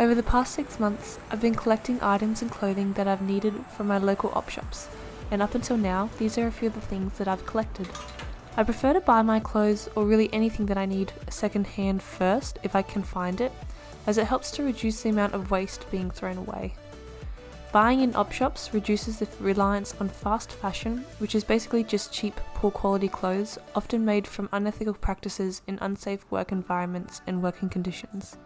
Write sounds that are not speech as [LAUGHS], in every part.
Over the past six months, I've been collecting items and clothing that I've needed from my local op shops, and up until now, these are a few of the things that I've collected. I prefer to buy my clothes or really anything that I need second hand first if I can find it, as it helps to reduce the amount of waste being thrown away. Buying in op shops reduces the reliance on fast fashion, which is basically just cheap, poor quality clothes, often made from unethical practices in unsafe work environments and working conditions.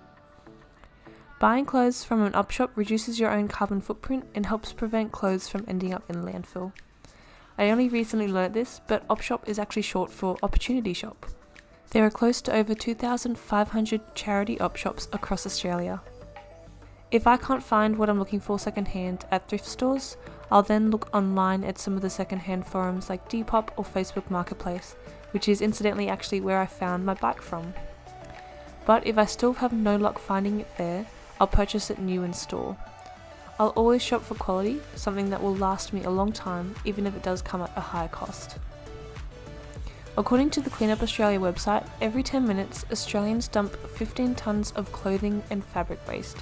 Buying clothes from an op shop reduces your own carbon footprint and helps prevent clothes from ending up in landfill. I only recently learnt this, but op shop is actually short for opportunity shop. There are close to over 2,500 charity op shops across Australia. If I can't find what I'm looking for secondhand at thrift stores, I'll then look online at some of the secondhand forums like Depop or Facebook Marketplace, which is incidentally actually where I found my bike from. But if I still have no luck finding it there, I'll purchase it new in store. I'll always shop for quality, something that will last me a long time, even if it does come at a high cost. According to the Clean Up Australia website, every 10 minutes, Australians dump 15 tonnes of clothing and fabric waste.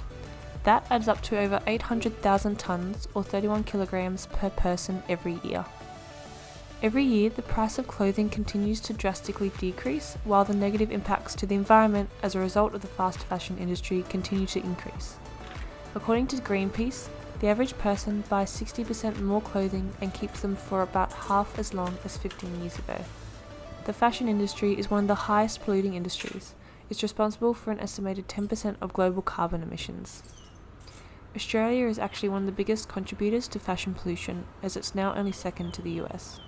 That adds up to over 800,000 tonnes or 31 kilograms per person every year. Every year, the price of clothing continues to drastically decrease, while the negative impacts to the environment as a result of the fast fashion industry continue to increase. According to Greenpeace, the average person buys 60% more clothing and keeps them for about half as long as 15 years ago. The fashion industry is one of the highest polluting industries. It's responsible for an estimated 10% of global carbon emissions. Australia is actually one of the biggest contributors to fashion pollution, as it's now only second to the US.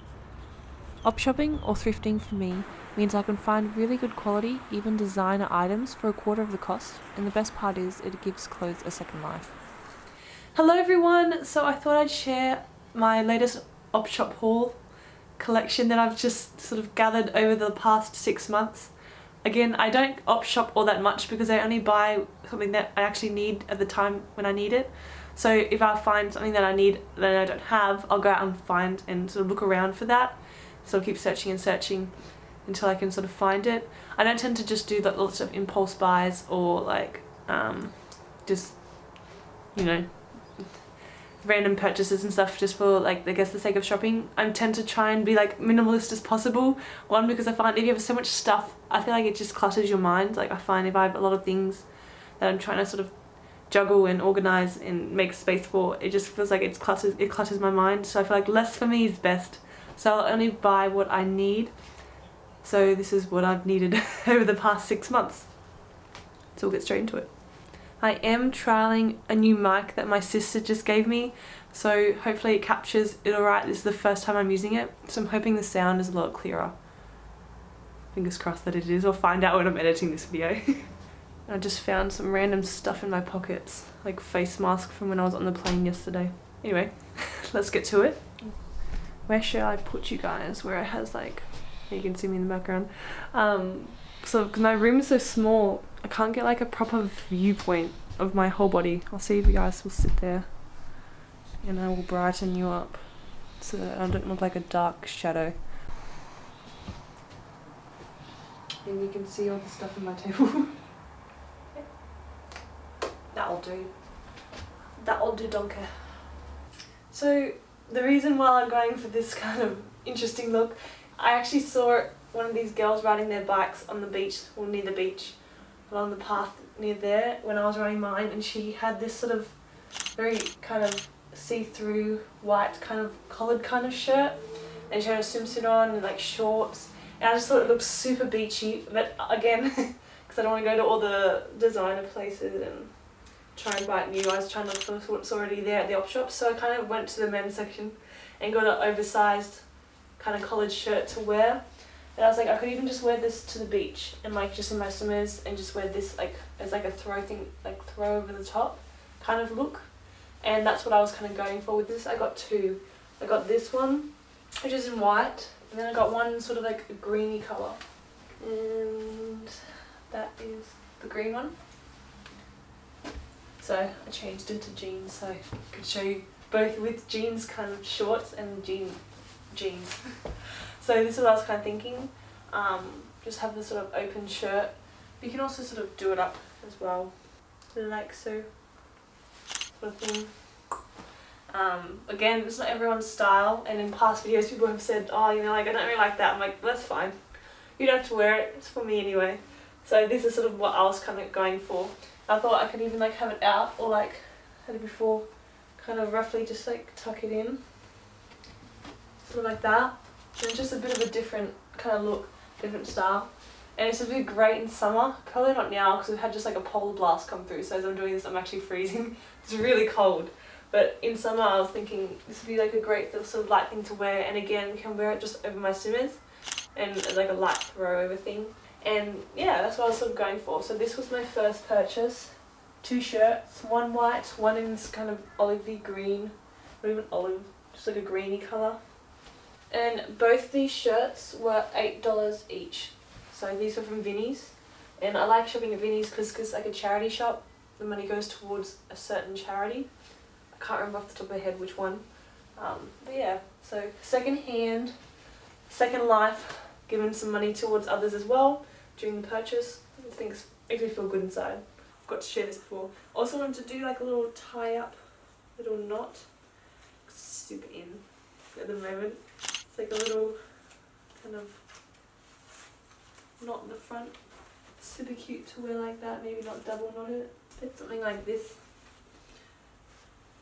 Op shopping or thrifting for me means I can find really good quality, even designer items for a quarter of the cost, and the best part is it gives clothes a second life. Hello everyone! So I thought I'd share my latest op shop haul collection that I've just sort of gathered over the past six months. Again, I don't op shop all that much because I only buy something that I actually need at the time when I need it. So if I find something that I need that I don't have, I'll go out and find and sort of look around for that so I'll keep searching and searching until I can sort of find it. I don't tend to just do that lots of impulse buys or like um, just you know random purchases and stuff just for like I guess the sake of shopping. I tend to try and be like minimalist as possible. One because I find if you have so much stuff I feel like it just clutters your mind. Like I find if I have a lot of things that I'm trying to sort of juggle and organize and make space for it just feels like it's clutters it clutters my mind so I feel like less for me is best so I'll only buy what I need. So this is what I've needed [LAUGHS] over the past six months. So we'll get straight into it. I am trialing a new mic that my sister just gave me so hopefully it captures it alright. This is the first time I'm using it so I'm hoping the sound is a lot clearer. Fingers crossed that it is. I'll find out when I'm editing this video. [LAUGHS] I just found some random stuff in my pockets like face mask from when I was on the plane yesterday. Anyway, [LAUGHS] let's get to it where should I put you guys? Where it has like you can see me in the background. Um, so because my room is so small I can't get like a proper viewpoint of my whole body. I'll see if you guys will sit there and I will brighten you up so that I don't look like a dark shadow. And you can see all the stuff on my table. [LAUGHS] That'll do. That'll do donker. So the reason why I'm going for this [LAUGHS] kind of interesting look, I actually saw one of these girls riding their bikes on the beach, or near the beach, along the path near there when I was riding mine and she had this sort of very kind of see-through white kind of collared kind of shirt and she had a swimsuit on and like shorts and I just thought it looked super beachy but again [LAUGHS] because I don't want to go to all the designer places and try and buy new. I was trying to look for what's already there at the op shop, so I kind of went to the men's section and got an oversized kind of collared shirt to wear. And I was like, I could even just wear this to the beach and like just in my swimmers and just wear this like as like a throw thing, like throw over the top kind of look. And that's what I was kind of going for with this. I got two. I got this one, which is in white, and then I got one sort of like a greeny colour. And that is the green one. So I changed into jeans so I could show you both with jeans kind of shorts and jean jeans. [LAUGHS] so this is what I was kind of thinking. Um, just have this sort of open shirt. You can also sort of do it up as well. like so sort of thing. Um, again, it's not everyone's style, and in past videos people have said, oh, you know, like I don't really like that. I'm like, that's fine. You don't have to wear it. It's for me anyway. So this is sort of what I was kind of going for. I thought I could even like have it out or like had it before, kind of roughly just like tuck it in, sort of like that. And just a bit of a different kind of look, different style. And it's a bit great in summer, probably not now because we've had just like a polar blast come through so as I'm doing this I'm actually freezing. [LAUGHS] it's really cold. But in summer I was thinking this would be like a great little sort of light thing to wear and again can wear it just over my swimmers and like a light throw over thing. And yeah, that's what I was sort of going for. So this was my first purchase. Two shirts, one white, one in this kind of olivey green, not even olive, just like a greeny colour. And both these shirts were $8 each. So these were from Vinnie's. And I like shopping at Vinnie's because it's like a charity shop. The money goes towards a certain charity. I can't remember off the top of my head which one. Um, but yeah, so second hand, second life, given some money towards others as well during the purchase. I think it makes me feel good inside. I've got to share this before. Also wanted to do like a little tie up, little knot. Super in at the moment. It's like a little kind of knot in the front. Super cute to wear like that, maybe not double knot it. But something like this.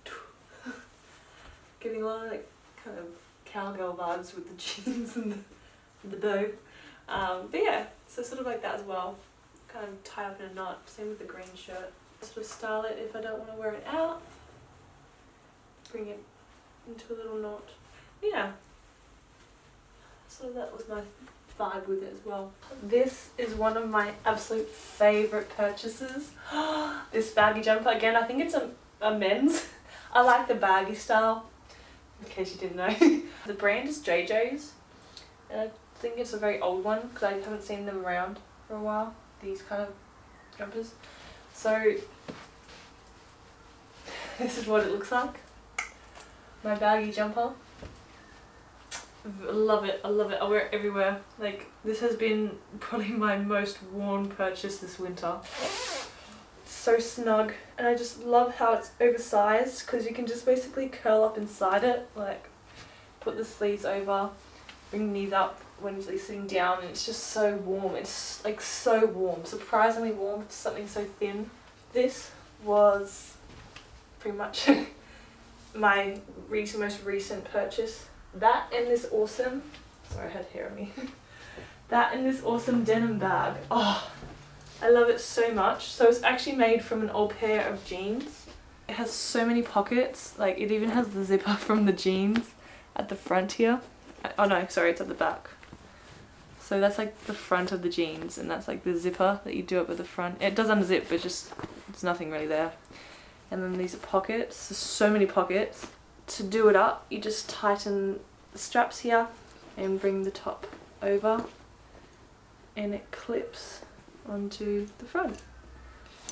[LAUGHS] Getting a lot of like kind of cowgirl vibes with the jeans and the, the bow. Um, but yeah, so sort of like that as well. Kind of tie up in a knot, same with the green shirt. Sort of style it if I don't want to wear it out. Bring it into a little knot. Yeah. So that was my vibe with it as well. This is one of my absolute favourite purchases. [GASPS] this baggy jumper, again I think it's a, a men's. [LAUGHS] I like the baggy style, in case you didn't know. [LAUGHS] the brand is JJ's and I think it's a very old one because I haven't seen them around for a while, these kind of jumpers. So [LAUGHS] this is what it looks like. My baggy jumper. I love it, I love it, I wear it everywhere. Like, this has been [LAUGHS] probably my most worn purchase this winter. So snug, and I just love how it's oversized because you can just basically curl up inside it, like put the sleeves over, bring these up when you're sitting down, and it's just so warm. It's like so warm, surprisingly warm for something so thin. This was pretty much [LAUGHS] my most recent purchase that and this awesome, sorry I had hair on me, [LAUGHS] that and this awesome denim bag. Oh, I love it so much. So it's actually made from an old pair of jeans. It has so many pockets, like it even has the zipper [LAUGHS] from the jeans at the front here. Uh, oh no, sorry, it's at the back. So that's like the front of the jeans and that's like the zipper that you do up at the front. It does unzip but just, there's nothing really there. And then these are pockets, there's so many pockets to do it up, you just tighten the straps here and bring the top over and it clips onto the front.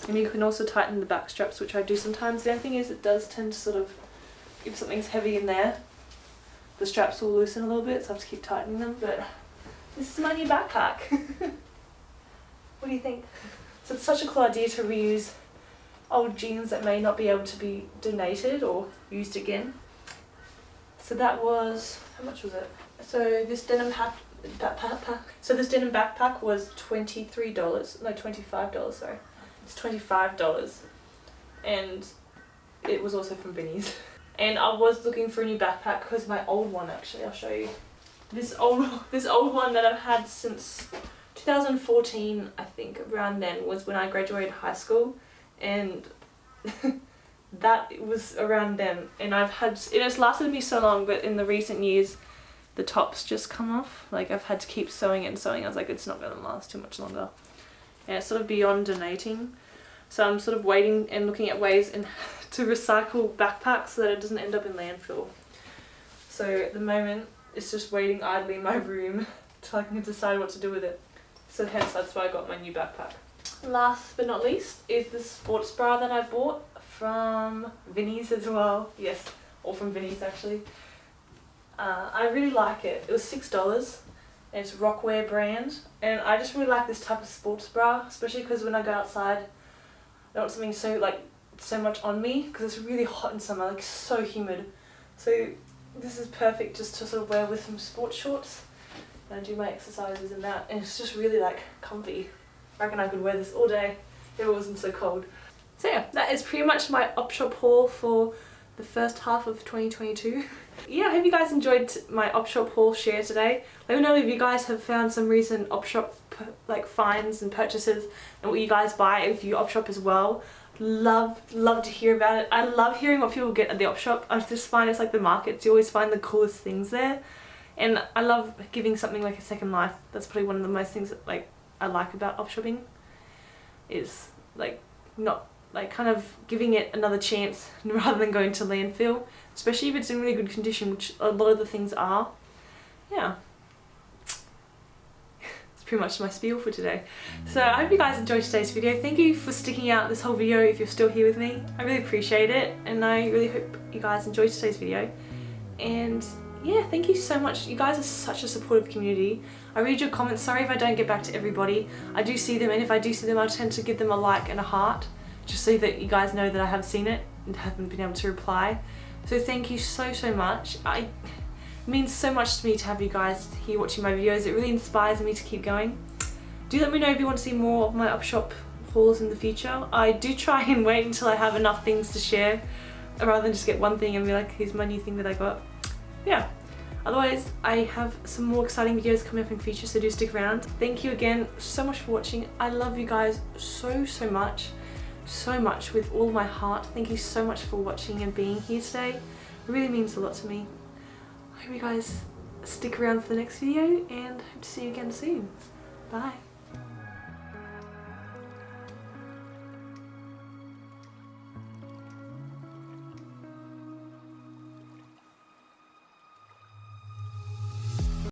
And you can also tighten the back straps, which I do sometimes. The only thing is it does tend to sort of, if something's heavy in there, the straps will loosen a little bit, so I have to keep tightening them. But this is my new backpack. [LAUGHS] what do you think? So it's such a cool idea to reuse old jeans that may not be able to be donated or used again. So that was, how much was it? So this denim hat, backpack, so this denim backpack was $23, no $25, sorry. It's $25 and it was also from Vinnie's. [LAUGHS] And I was looking for a new backpack because my old one actually, I'll show you. This old, [LAUGHS] this old one that I've had since 2014, I think, around then was when I graduated high school. And [LAUGHS] that was around then. And I've had it has lasted me so long but in the recent years the tops just come off. Like I've had to keep sewing and sewing. I was like it's not going to last too much longer. And it's sort of beyond donating. So I'm sort of waiting and looking at ways in, [LAUGHS] to recycle backpacks so that it doesn't end up in landfill. So at the moment it's just waiting idly in my room [LAUGHS] till I can decide what to do with it so hence that's why I got my new backpack last but not least is the sports bra that I bought from Vinnie's as well. Yes, all from Vinnie's actually. Uh, I really like it. It was $6 and it's Rockwear brand and I just really like this type of sports bra especially because when I go outside I don't want something so like so much on me because it's really hot in summer, like so humid. So this is perfect just to sort of wear with some sports shorts and I do my exercises in that and it's just really like comfy. I reckon I could wear this all day if it wasn't so cold. So yeah, that is pretty much my op shop haul for the first half of 2022. [LAUGHS] yeah, I hope you guys enjoyed my op shop haul share today. Let me know if you guys have found some recent op shop like finds and purchases and what you guys buy if you op shop as well. Love, love to hear about it. I love hearing what people get at the op shop. I just find it's like the markets. You always find the coolest things there. And I love giving something like a second life. That's probably one of the most things that like I like about op shopping is like not like kind of giving it another chance [LAUGHS] rather than going to landfill especially if it's in really good condition which a lot of the things are yeah pretty much my spiel for today. So I hope you guys enjoyed today's video. Thank you for sticking out this whole video if you're still here with me. I really appreciate it and I really hope you guys enjoyed today's video. And yeah thank you so much. You guys are such a supportive community. I read your comments. Sorry if I don't get back to everybody. I do see them and if I do see them I tend to give them a like and a heart just so that you guys know that I have seen it and haven't been able to reply. So thank you so, so much. I, it means so much to me to have you guys here watching my videos. It really inspires me to keep going. Do let me know if you want to see more of my op shop hauls in the future. I do try and wait until I have enough things to share rather than just get one thing and be like, here's my new thing that I got. Yeah. Otherwise, I have some more exciting videos coming up in future, so do stick around. Thank you again so much for watching. I love you guys so, so much so much with all my heart. Thank you so much for watching and being here today. It really means a lot to me. Hope you guys stick around for the next video and hope to see you again soon. Bye.